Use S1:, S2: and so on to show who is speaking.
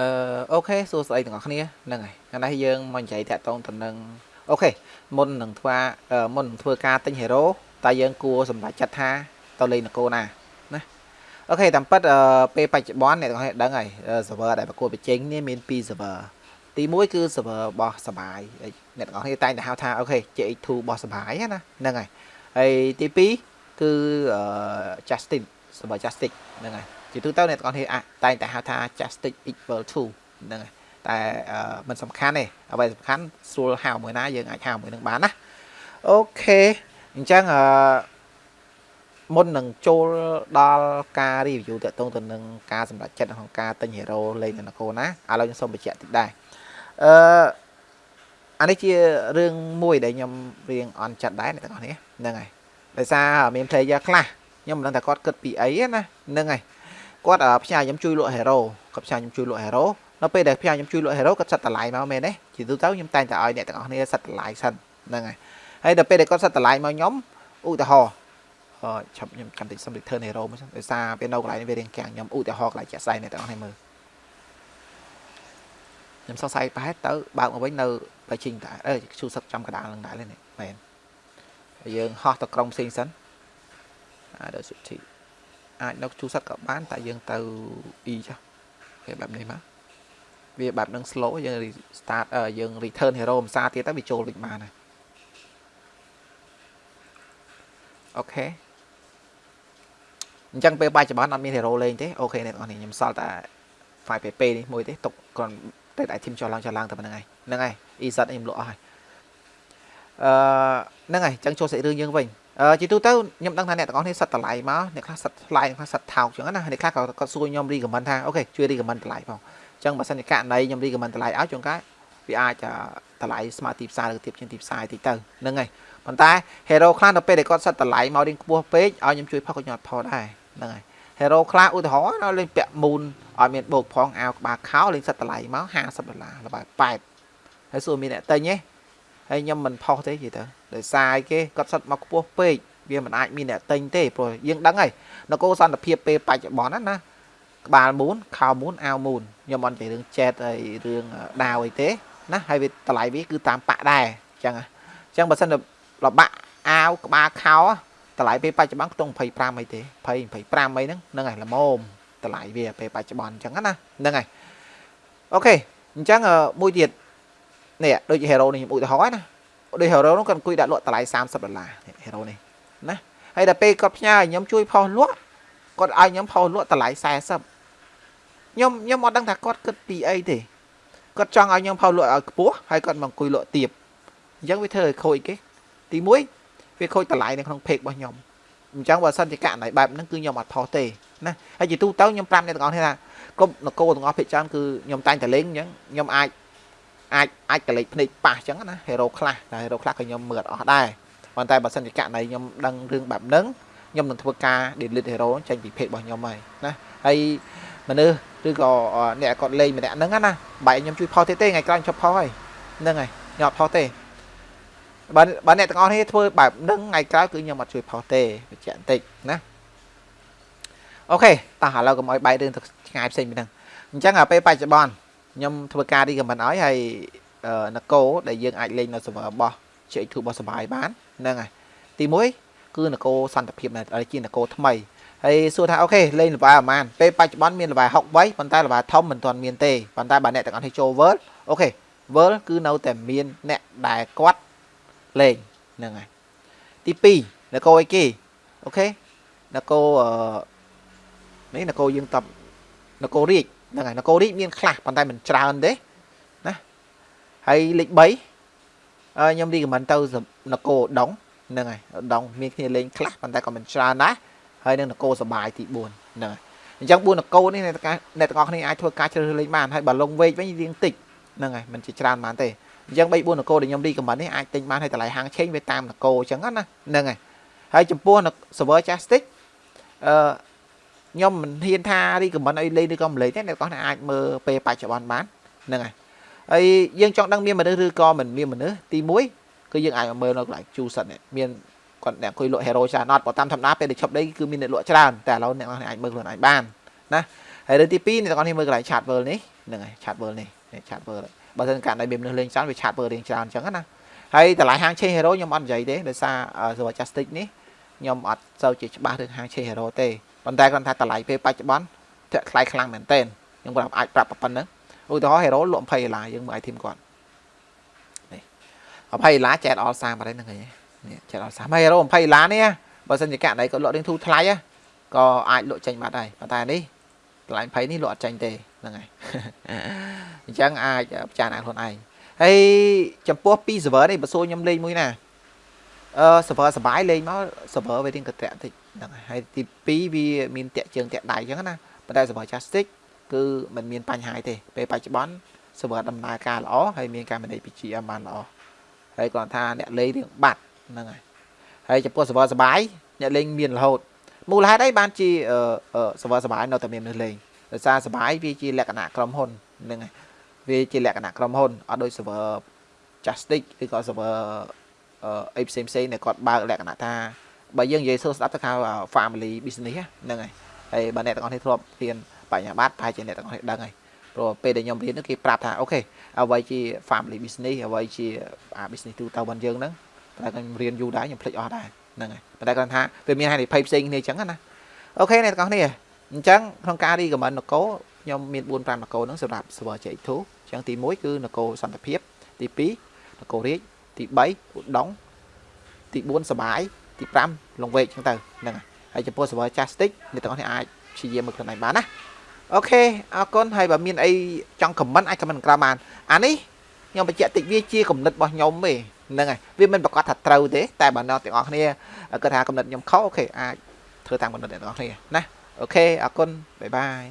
S1: អឺ OK សួស្តីទាំងអស់គ្នាហ្នឹងហើយថ្ងៃនេះយើងមកនិយាយតាក់ទងទៅនឹង OK មុននឹងធ្វើមុននឹងធ្វើការទិញ hero តើយើងគួរសម្រេចចិត្តថាទៅលេងនគរណាណា OK តាមពិតពេលបច្ចុប្បន្នអ្នកទាំងអស់គ្នាដឹងហើយ server ដែលប្រកួតប្រជែងនេះមាន2 server ទី1គឺ server របស់សបាយអ្នកទាំងអស់គ្នាតែងតែហៅថា OK JX2 របស់សបាយណាហ្នឹងហើយហើយទី2គឺ Justice server Justice ហ្នឹងហើយ ជាទូទៅអ្នកទាំងអស់គ្នាតែងតែហៅថា Justice equal to ហ្នឹងហើយតែมันសំខាន់ទេអ្វីសំខាន់ស្រួលហៅមួយណាយើងអាចហៅមួយនឹងបានណាអូខេអញ្ចឹងអឺមុននឹងចូលដល់ការ review តកតងទៅនឹងការសម្រេចចិត្តក្នុងការទិញ hero លេងនៅនគរណាឥឡូវខ្ញុំសូមបញ្ជាក់តិចដែរអឺអានេះជារឿងមួយដែលខ្ញុំរៀងអន់ចិត្តដែរអ្នកទាំងអស់គ្នាហ្នឹងហើយដោយសារមាន player ខ្លះខ្ញុំមិនដឹងថាគាត់គិតពីអីណាហ្នឹងហើយ គាត់ផ្សាយខ្ញុំជួយលក់ hero គាត់ផ្សាយខ្ញុំជួយលក់ hero នៅពេលដែលផ្សាយខ្ញុំជួយលក់ hero គាត់សិតតម្លៃមកមែនទេជាទូទៅខ្ញុំតែងតែឲ្យអ្នកទាំងអស់គ្នាសិតតម្លៃសិនហ្នឹងហើយហើយដល់ពេលដែលគាត់សិតតម្លៃមកខ្ញុំឧទាហរណ៍អឺឆាប់ខ្ញុំកាន់តិចសុំ return hero មកសិនដោយសារពេលនៅកន្លែងនេះវារៀងកាំងខ្ញុំឧទាហរណ៍កន្លែងជាក់ស្ដែងអ្នកទាំងអស់គ្នាមើលខ្ញុំសង្ស័យប្រហែលទៅបើកមកវិញនៅបើជីងតែអើឈូសឹកចំកដាលនឹងដែរនេះមែនយើងហោះទៅក្រុងផ្សេងសិនអាដល់សុធី អាចនៅជួសសិតក៏បានតែយើងទៅ e ចុះគេបែបនេះមកវាបែបនឹង slow យើង start យើង return hero ភាសាទៀតទៅវាចូលវិញបានហើយអូខេអញ្ចឹងពេលបច្ចុប្បន្នអត់មាន hero លេងទេអូខេអ្នកនរខ្ញុំសល់តែ file pp នេះមួយទេទុកគ្រាន់តែតែ team ចុះឡើងចុះឡើងតែប៉ុណ្្នឹងហើយហ្នឹងហើយ e-set ខ្ញុំលក់អស់ហើយអឺហ្នឹងហើយអញ្ចឹងចូលសាច់រឿងយើងវិញ ជាទូទៅខ្ញុំដឹងថាអ្នកទាំងអស់គ្នាសិតតម្លៃមកអ្នកខ្លះសិតថ្លៃអ្នកខ្លះសិតថោកចឹងណាអ្នកខ្លះក៏គាត់សួរខ្ញុំរីកមិនថាអូខេជួយរីកមិនតម្លៃផងអញ្ចឹងបើសិនជាករណីខ្ញុំរីកមិនតម្លៃឲ្យជួនកាលវាអាចតម្លៃស្មើទីផ្សារឬទៀបជាងទីផ្សារតិចទៅហ្នឹងហើយប៉ុន្តែ hero ខ្លះនៅពេលដែលគាត់សិតតម្លៃមករៀងខ្ពស់ពេកឲ្យខ្ញុំជួយផុសក៏ខ្ញុំអត់ផុសដែរហ្នឹងហើយ hero ខ្លះឧទាហរណ៍លេងពាក់មូនឲ្យមានបោកផងអាវក្បាលខោលេងសិតតម្លៃមក50ដុល្លារល្បែ8ហើយសួរមានអ្នកទិញទេ ហើយខ្ញុំមិនផុសទេនិយាយទៅដោយសារគេគាត់សិតមកខ្ពស់ពេកវាមិនអាចមានអ្នកទិញទេព្រោះយើងដឹងហើយនគរសន្តិភាពពេលបច្ចុប្បន្នណាណាក្បាលមូនខោមូនអាវមូនខ្ញុំអត់និយាយរឿងចែតហើយរឿងដាវអីទេណាហើយវាតម្លៃវាគឺតាមប៉ាក់ដែរអញ្ចឹងអញ្ចឹងបើសិនរបាក់អាវក្បាលខោតម្លៃពេលបច្ចុប្បន្នខ្ទង់25អីទេ20 25អីហ្នឹងហ្នឹងហើយល្មមតម្លៃវាពេលបច្ចុប្បន្នអញ្ចឹងណាហ្នឹងហើយអូខេអញ្ចឹងមួយទៀត នេះដូច hero នេះខ្ញុំឧទាហរណ៍ណាដូច hero នោះគាត់អង្គុយដាក់លក់តម្លៃ30ដុល្លារ hero នេះណាហើយដល់ពេលគាត់ផ្ញើឲ្យខ្ញុំជួយផុសលក់គាត់ឲ្យខ្ញុំផុសលក់តម្លៃ40ខ្ញុំខ្ញុំអត់ដឹងថាគាត់គិតពីអីទេគាត់ចង់ឲ្យខ្ញុំផុសលក់ឲ្យខ្ពស់ហើយគាត់មកអង្គុយលក់ទៀបអញ្ចឹងវាធ្វើឲ្យខូចគេទី1វាខូចតម្លៃនៅក្នុង page របស់ខ្ញុំអញ្ចឹងបើសិនជាករណីបែបហ្នឹងគឺខ្ញុំអត់ផុសទេណាហើយជាទូទៅខ្ញុំប្រាប់អ្នកទាំងអស់គ្នាថាគ្រប់នគរទាំងអស់ភាគច្រើនគឺខ្ញុំតែងតែលេងអញ្ចឹងខ្ញុំអាច អាចអាចកលេចភ្នែកប៉ះអញ្ចឹងណា hero ខ្លះតែ hero ខ្លះក៏ខ្ញុំមើលអត់អស់ដែរប៉ុន្តែបើសិនជាករណីខ្ញុំដឹងរឿងបែបហ្នឹងខ្ញុំនឹងធ្វើការ delete hero ចេញពី page របស់ខ្ញុំហើយណាហើយមនុស្សឬក៏អ្នកគាត់លេងម្នាក់ហ្នឹងណាបែរខ្ញុំជួយផុសទៀតទេថ្ងៃក្រោយខ្ញុំឈប់ផុសហើយហ្នឹងហើយខ្ញុំអត់ផុសទេបើបើអ្នកទាំងអស់គ្នាធ្វើបែបហ្នឹងថ្ងៃក្រោយគឺខ្ញុំអត់ជួយផុសទេបញ្ជាក់បន្តិចណាអូខេតោះឥឡូវកុំឲ្យបែករឿងទៅឆ្ងាយផ្សេងពីហ្នឹងអញ្ចឹងពេលបច្ចុប្បន្ន ខ្ញុំធ្វើការ recommend ឲ្យហើយនគរដែលយើងអាចលេងនៅ server របស់ CX2 របស់សបាយបានហ្នឹងហើយទី1គឺនគរសន្តិភាពដែលជានគរថ្មីហើយសួរថាអូខេលេងល្បែប្រហែលពេលបច្ចុប្បន្នមានល្បែ6វ័យប៉ុន្តែល្បែធំមិនទាន់មានទេប៉ុន្តែបើអ្នកទាំងអស់នេះចូល World អូខេ World គឺនៅតែមានអ្នកដែលគាត់លេងហ្នឹងហើយទី2នគរអីគេអូខេនគរនេះនគរយើងតបនគររាជ ហ្នឹងហើយនគររាជមានខ្លះប៉ុន្តែមិនច្រើនទេណាហើយលេខ3ខ្ញុំរីកមិនទៅនគរដងហ្នឹងហើយដងមានគ្នាលេងខ្លះប៉ុន្តែក៏មិនច្រើនដែរហើយនឹងនគរសបាយទី4ហ្នឹងហើយអញ្ចឹង4នគរនេះអ្នកទាំងអស់គ្នាអាចធ្វើការជ្រើសរើសលេងបានហើយបើលងវែកវិញរៀងតិចហ្នឹងហើយមិនជាច្រើនបានទេអញ្ចឹង3 4នគរដែលខ្ញុំរីកមិននេះអាចទិញបានហើយតម្លៃហាងឆេងវាតាមនគរអញ្ចឹងណាហ្នឹងហើយហើយចំពោះ server Justice អឺ ខ្ញុំមិនហ៊ានថា recommend ឲ្យលេងឬក៏មិនលេងទេអ្នកទាំងអស់អាចមើលពេលបច្ចុប្បន្នបានហ្នឹងហើយហើយយើងចង់ដឹងមានមនុស្សឬក៏មិនមានមនុស្សទី1គឺយើងអាចមើលនៅកន្លែងជូសិនមានគាត់អ្នកអង្គុយលក់ hero ច្រើនអត់បើតាមធម្មតាពេលដែលឈប់ដីគឺមានអ្នកលក់ច្រើនតែឥឡូវអ្នកអាចមើលខ្លួនឯងបានណាហើយរឿងទី2អ្នកទាំងអស់នេះមើលកន្លែង chat world នេះហ្នឹងហើយឆាត world នេះនេះឆាត world បើមិនកាត់ឲ្យមានមនុស្សលេងច្រើនវាឆាត world រៀងច្រើនអញ្ចឹងណាហើយតម្លៃហាង Chain Hero ខ្ញុំអត់និយាយទេដោយសារ server Justice នេះខ្ញុំអត់សូវជាច្បាស់រឿងហាង Chain Hero ទេ ប៉ុន្តែគាត់ថាតម្លៃពេលបច្ចុប្បន្នធាក់ថ្លៃខ្លាំងមែនទែនខ្ញុំគាត់អាចប្រាប់ប៉ុណ្្នឹងឧទាហរណ៍ Hero លក់20ដុល្លារយើងមើល item គាត់នេះ20ដុល្លារចែកអល់សាមក đấy ហ្នឹងហើយនេះចែកអល់សាមក Hero 20ដុល្លារនេះបើសិនជាកាក់ណៃគាត់លក់រៀងធូរថ្លៃក៏អាចលក់ចេញបាត់ដែរប៉ុន្តែនេះតម្លៃ20នេះលក់អត់ចេញទេហ្នឹងហើយអញ្ចឹងអាចពិចារណាខ្លួនឯងហើយចំពោះពី server នេះបើសួរខ្ញុំលេងមួយណាអឺ server សបាយលេងមក server វារៀងកត្រាក់តិច ហ្នឹងហើយទី2វាមានតាក់ជើងតាក់ដៃអញ្ចឹងណាប៉ុន្តែ server Justice គឺมันមានបញ្ហាទេពេលបច្ចុប្បន្ន server ដំណើរការល្អហើយមានការ manage PGM បានល្អហើយគ្រាន់ថាអ្នកលេងរៀងបាត់ហ្នឹងហើយហើយចំពោះ server សបាយអ្នកលេងមានរហូតមូលហេតុអីបានជា server សបាយនៅតែមានមនុស្សលេងដោយសារសបាយវាជាលក្ខណៈក្រុមហ៊ុនហ្នឹងហើយវាជាលក្ខណៈក្រុមហ៊ុនអត់ដូច server Justice ឬក៏ server អីផ្សេងផ្សេងដែលគាត់បើកលក្ខណៈថា បើយើងនិយាយសួរស្ដាប់ទៅហៅ family business ហ្នឹងហើយហើយបើអ្នកទាំងអស់គ្នាធ្លាប់រៀនបញ្ញាបត្រប្រហែលជាអ្នកទាំងអស់គ្នាដឹងហើយព្រោះពេលដែលខ្ញុំរៀននោះគេប្រាប់ថា OK អ្វីជា family business អ្វីជាអា business ទូទៅរបស់យើងហ្នឹងតែខ្ញុំរៀនយូរដែរខ្ញុំភ្លេចអស់ដែរហ្នឹងហើយប៉ុន្តែគាត់ថាវាមានហានិភ័យផ្សេងគ្នាអញ្ចឹងណា OK អ្នកទាំងអស់គ្នាអញ្ចឹងក្នុងការ recommend នគរខ្ញុំមាន4 5នគរហ្នឹងសម្រាប់ server JX2 អញ្ចឹងទី1គឺនគរសន្តិភាពទី2នគររាជទី3ឧដុង្គទី4សបាយ ទី5លង្វែកអញ្ចឹងទៅហ្នឹងហើយហើយចំពោះ server Justice អ្នកទាំងអស់គ្នាអាចព្យាយាមមើលខ្លួនឯងបានណា OK អរគុណហើយបើមានអីចង់ comment អាច comment ក្រោមបានអានេះខ្ញុំបញ្ជាក់តិចវាជាគំនិតរបស់ខ្ញុំទេហ្នឹងហើយវាមិនប្រកាសថាត្រូវទេតែបើអ្នកទាំងអស់គ្នាគាត់ថាគំនិតខ្ញុំខុស OK អាចធ្វើតាមគំនិតអ្នកទាំងអស់គ្នាណា OK អរគុណ bye bye